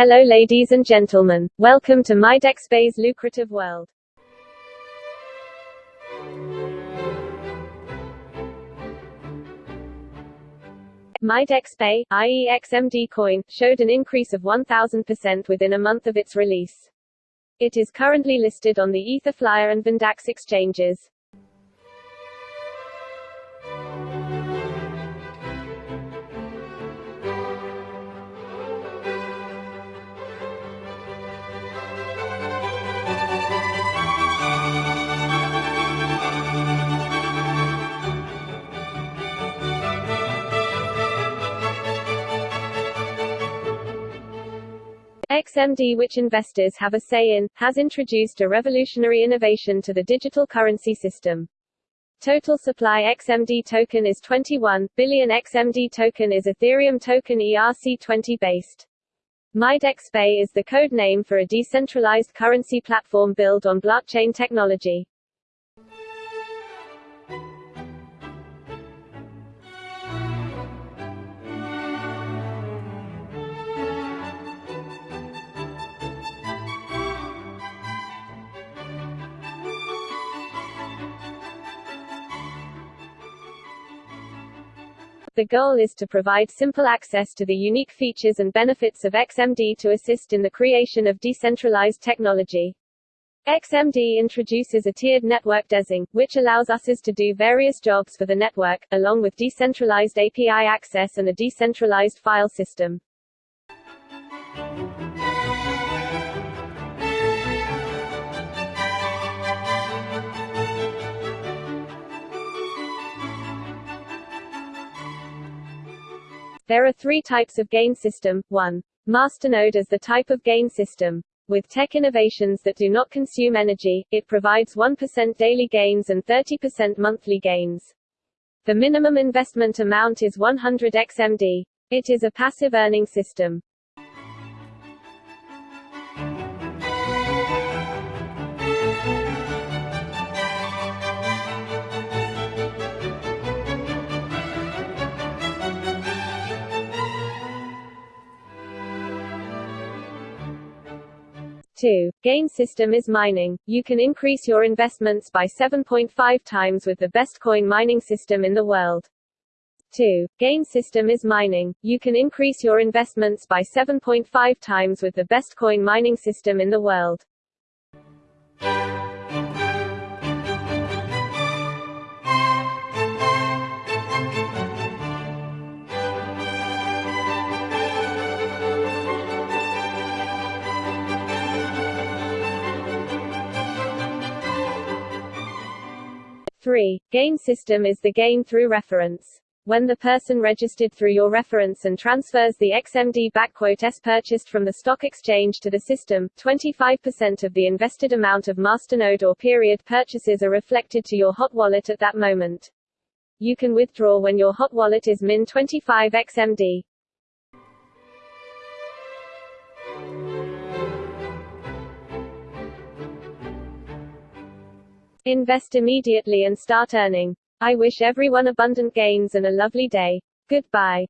Hello ladies and gentlemen. Welcome to MyDexPay's lucrative world. MyDexPay, i.e. XMD coin, showed an increase of 1000% within a month of its release. It is currently listed on the Etherflyer and VinDAX exchanges. XMD which investors have a say in, has introduced a revolutionary innovation to the digital currency system. Total supply XMD token is 21 billion XMD token is Ethereum token ERC20 based. MyDexPay is the code name for a decentralized currency platform built on blockchain technology. The goal is to provide simple access to the unique features and benefits of XMD to assist in the creation of decentralized technology. XMD introduces a tiered network DESing, which allows users to do various jobs for the network, along with decentralized API access and a decentralized file system. There are three types of gain system. 1. Masternode is the type of gain system. With tech innovations that do not consume energy, it provides 1% daily gains and 30% monthly gains. The minimum investment amount is 100 XMD. It is a passive earning system. 2. Gain system is mining. You can increase your investments by 7.5 times with the best coin mining system in the world. 2. Gain system is mining. You can increase your investments by 7.5 times with the best coin mining system in the world. 3. Game system is the gain through reference. When the person registered through your reference and transfers the XMD backquote S purchased from the stock exchange to the system, 25% of the invested amount of masternode or period purchases are reflected to your hot wallet at that moment. You can withdraw when your hot wallet is min 25 XMD. Invest immediately and start earning. I wish everyone abundant gains and a lovely day. Goodbye.